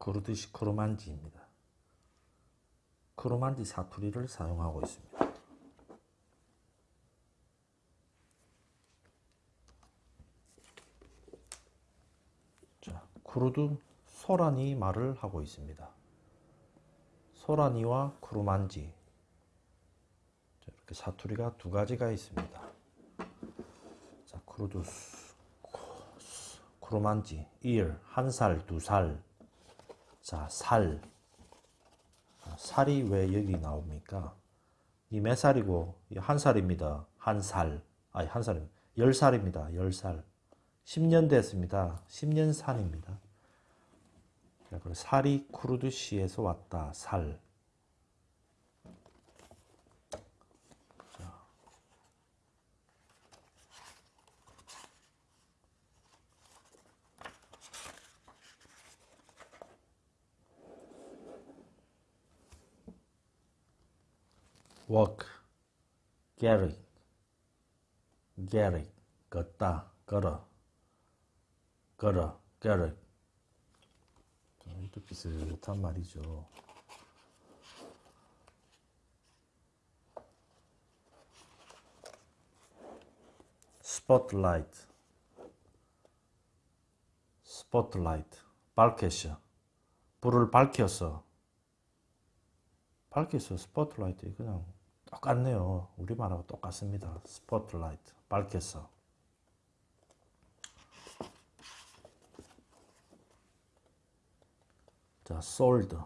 그루드시 크로만지입니다. 크로만지 사투리를 사용하고 있습니다. 자, 쿠르드 소라니 말을 하고 있습니다. 소라니와 크루만지 이렇게 사투리가 두 가지가 있습니다. 자, 쿠르드 크루만지 ear 한 살, 두 살. 자, 살. 살이 왜 여기 나옵니까? 이 몇 살이고 한 살입니다. 한 살. 아니 한 살입니다. 열 살입니다. 열 살. 10년 됐습니다. 10년 산입니다. 살이 쿠르드시에서 왔다. 살. Walk, carry, carry, 걷다, 걸어, 걸어, carry. 또 비슷한 말이죠. spotlight, spotlight, 밝혔어. 불을 밝혔어. 밝혔어. 스포트라이트 그냥 똑같네요. 우리말하고 똑같습니다. 스포트라이트 밝혔어. 자, sold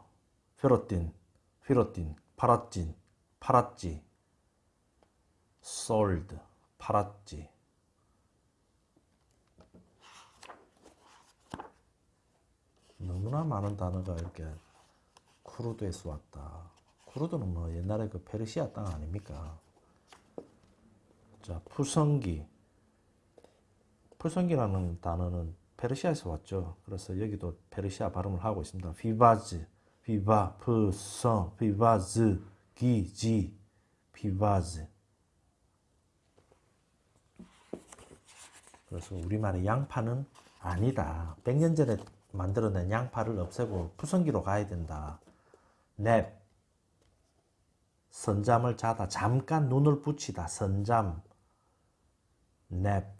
firotin firotin 팔았진 팔았지 sold 팔았지 너무나 많은 단어가 이렇게 쿠르드에서 왔다. 쿠르드는 뭐 옛날에 그 페르시아 땅 아닙니까? 자, 푸성기. 푸성기라는 단어는 페르시아에서 왔죠. 그래서 여기도 페르시아 발음을 하고 있습니다. pîvaz, 피바, 푸성, pîvaz, 기지, pîvaz. 그래서 우리말의 양파는 아니다. 100년 전에 만들어낸 양파를 없애고 푸성기로 가야 된다. 넵, 선잠을 자다 잠깐 눈을 붙이다 선잠 냅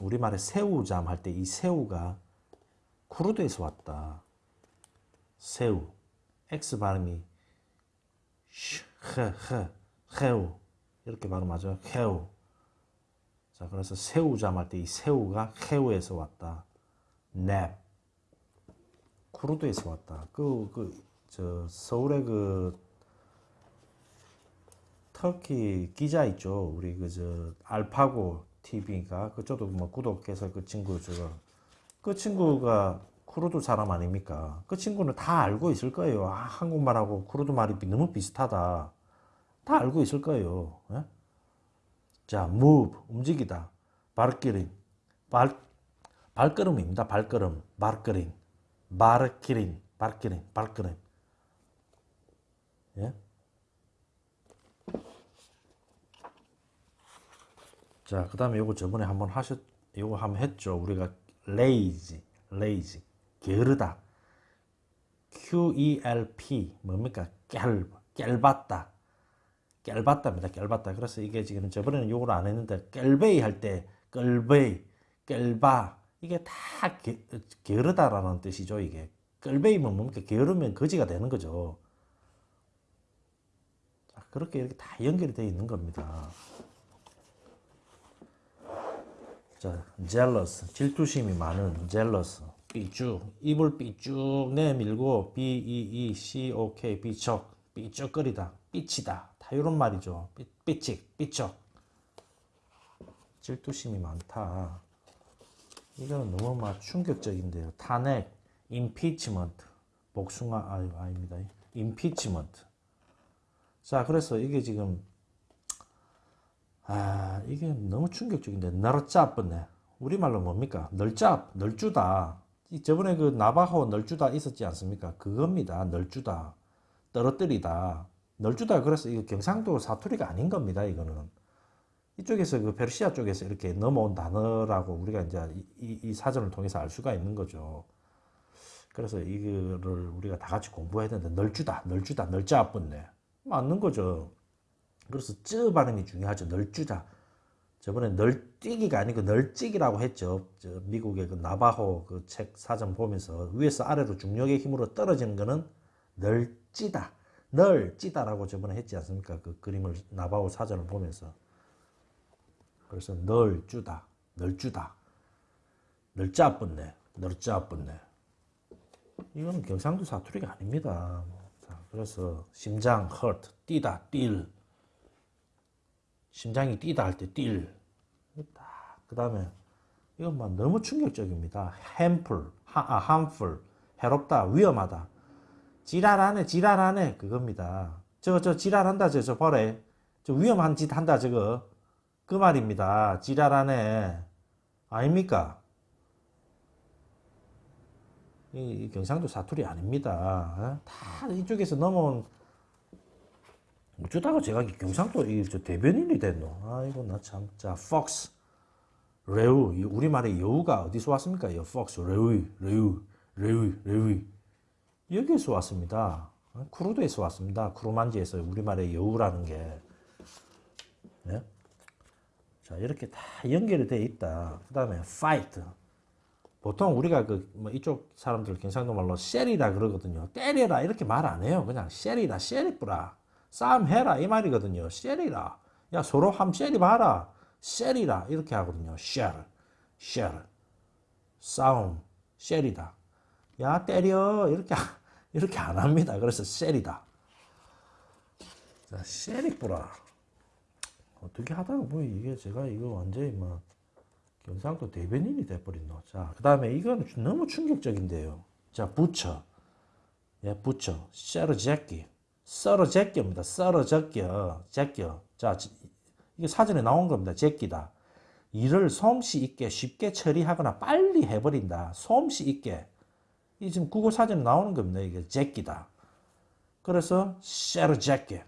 우리말에 새우잠 할 때 이 새우가 쿠르드에서 왔다. 새우. X 발음이 흐흐 해우. 이렇게 발음하죠. 해우. 자 그래서 새우잠 할 때 이 새우가 해우에서 왔다. 냅 쿠르드에서 왔다. 그 그 저 서울의 그 터키 기자 있죠. 우리 그 저 알파고 TV가 그쪽도 뭐 구독해서 그 친구 저거 그 친구가 쿠르드 사람 아닙니까? 그 친구는 다 알고 있을 거예요. 아, 한국말하고 쿠르드 말이 너무 비슷하다. 다 알고 있을 거예요. 예? 자, move 움직이다. 발기린 발 발걸음입니다. 발걸음 발걸음 발기린 발기린 발걸음 예? 자, 그 다음에 요거 저번에 한번 하셨, 요거 한번 했죠. 우리가 lazy, lazy, 게으르다. QELP, 뭡니까? 깰, 깰봤다. 깰봤답니다. 깰봤다. 그래서 이게 지금 저번에는 요걸 안 했는데, 깰베이 할 때, 끌베이, 깰바. 이게 다 게, 게으르다라는 뜻이죠, 이게. 끌베이면 뭡니까? 게으르면 거지가 되는 거죠. 그렇게 이렇게 다 연결이 되어 있는 겁니다. 자, jealous, 질투심이 많은 jealous, 삐쭉, 입을 삐쭉 내밀고 B-E-E-C-O-K, 삐쩍, 삐쩍거리다, 삐치다, 다 이런 말이죠. 삐, 삐찍, 삐쩍. 질투심이 많다. 이거는 너무 막 충격적인데요. 탄핵, impeachment, 복숭아, 아, 아닙니다. impeachment. 자, 그래서 이게 지금 아 이게 너무 충격적인데 널짭뻔네 우리말로 뭡니까? 널짭 널주다. 저번에 그 나바호 널주다 있었지 않습니까? 그겁니다. 널주다. 떨어뜨리다. 널주다 그래서 이거 경상도 사투리가 아닌 겁니다 이거는. 이쪽에서 그 페르시아 쪽에서 이렇게 넘어온 단어라고 우리가 이제 이, 이 사전을 통해서 알 수가 있는 거죠. 그래서 이거를 우리가 다 같이 공부해야 되는데 널주다, 널주다, 널자 아픈네. 맞는 거죠. 그래서 쯔 발음이 중요하죠. 널주다. 저번에 널뛰기가 아니고 널찍이라고 했죠. 저 미국의 그 나바호 그 책 사전 보면서 위에서 아래로 중력의 힘으로 떨어지는 거는 널찌다. 널찌다라고 저번에 했지 않습니까? 그 그림을 나바호 사전을 보면서. 그래서 널주다. 널주다. 널짜뿐네. 널짜뿐네. 이건 경상도 사투리가 아닙니다. 자, 그래서 심장 hurt 뛰다 뛸 심장이 뛰다 할 때 뛸. 그 다음에 이건 막 너무 충격적입니다. 하, 아, harmful, 해롭다, 위험하다. 지랄하네, 지랄하네 그겁니다. 저, 저 지랄한다, 저, 저 버래. 저 위험한 짓 한다, 저거. 그 말입니다. 지랄하네. 아닙니까? 이, 이 경상도 사투리 아닙니다. 어? 다 이쪽에서 넘어온 어쩌다가 제가 경상도 이저 대변인이 됐노. 아이고 나 참. 자, fox, 레우. 이 우리말의 여우가 어디서 왔습니까? 이 fox, 레우, 레우, 레우, 레우. 여기에서 왔습니다. 어? 쿠르드에서 왔습니다. 쿠르만지에서 우리말의 여우라는 게. 네? 자, 이렇게 다 연결이 돼 있다. 그 다음에 fight. 보통 우리가 그 뭐 이쪽 사람들 경상도 말로 셀이라 그러거든요. 때려라 이렇게 말 안 해요. 그냥 셀이라 셀이뿌라. 싸움해라 이 말이거든요. 셀이라. 야 서로 함 셀이 봐라. 셀이라 이렇게 하거든요. 셀, 셀. 싸움, 셀이다. 야 때려 이렇게 이렇게 안 합니다. 그래서 셀이다. 자, 셀이뿌라. 어떻게 하다가 뭐 이게 제가 이거 완전히 뭐 경상도 대변인이 돼버린노. 자, 그 다음에 이건 너무 충격적인데요. 자, 부처. 예, 부처. 썰어 제끼. 썰어 제끼입니다. 썰어 제껴. 제껴. 자, 이게 사전에 나온 겁니다. 제끼다. 일을 솜씨 있게 쉽게 처리하거나 빨리 해버린다. 솜씨 있게. 이 지금 국어 사전에 나오는 겁니다. 이게 제끼다. 그래서 썰어 제끼.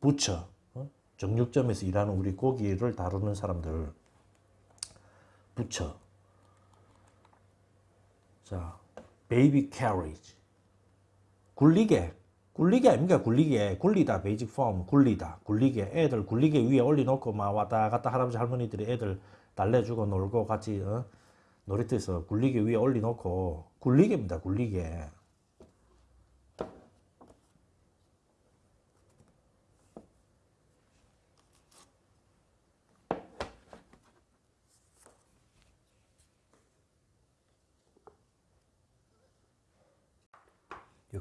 부처. 어? 정육점에서 일하는 우리 고기를 다루는 사람들. 붙여. 자, baby carriage. 굴리게. 굴리게 아닙니까? 굴리게. 굴리다. basic form. 굴리다. 굴리게. 애들 굴리게 위에 올려놓고 막 왔다 갔다 할아버지 할머니들이 애들 달래주고 놀고 같이 어? 놀이터에서 굴리게 위에 올려놓고 굴리게입니다. 굴리게.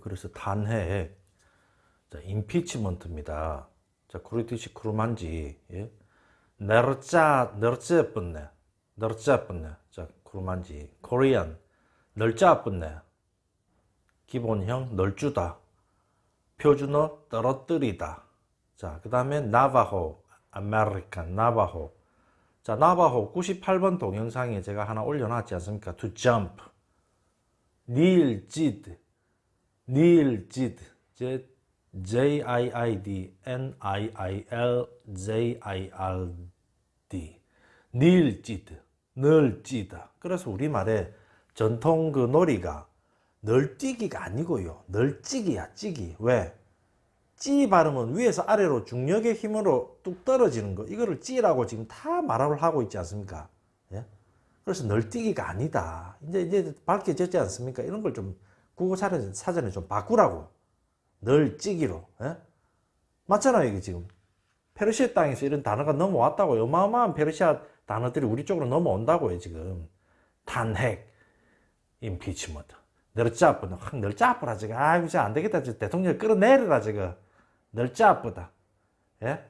그래서 탄핵, 자, impeachment입니다. 자, Kurdish 쿠르만지, 예? 널짜, 널짜 뿐네, 널짜 뿐네. 자, 쿠르만지, Korean, 널짜 뿐네. 기본형, 널주다. 표준어, 떨어뜨리다. 자, 그 다음에 나바호, American, 나바호. 자, 나바호 98번 동영상에 제가 하나 올려놨지 않습니까? To jump. 닐, 지드. 닐 J-I-I-D N-I-I-L-J-I-R-D 닐지드 널찌다 그래서 우리말에 전통 그 놀이가 널뛰기가 아니고요 널찌기야 찌기 왜? 찌 발음은 위에서 아래로 중력의 힘으로 뚝 떨어지는 거 이거를 찌라고 지금 다 말을 하고 있지 않습니까? 예? 그래서 널뛰기가 아니다 이제 이제 밝혀졌지 않습니까? 이런 걸 좀 국어 사전에 좀 바꾸라고. 늘 찌기로. 예? 맞잖아요, 이게 지금. 페르시아 땅에서 이런 단어가 넘어왔다고요. 어마어마한 페르시아 단어들이 우리 쪽으로 넘어온다고요, 지금. 탄핵, 임피치먼트. 늘 짜쁘다. 확늘 짜쁘다, 지금. 아이고, 안 되겠다. 대통령 끌어내려라, 지금. 늘 짜쁘다. 예?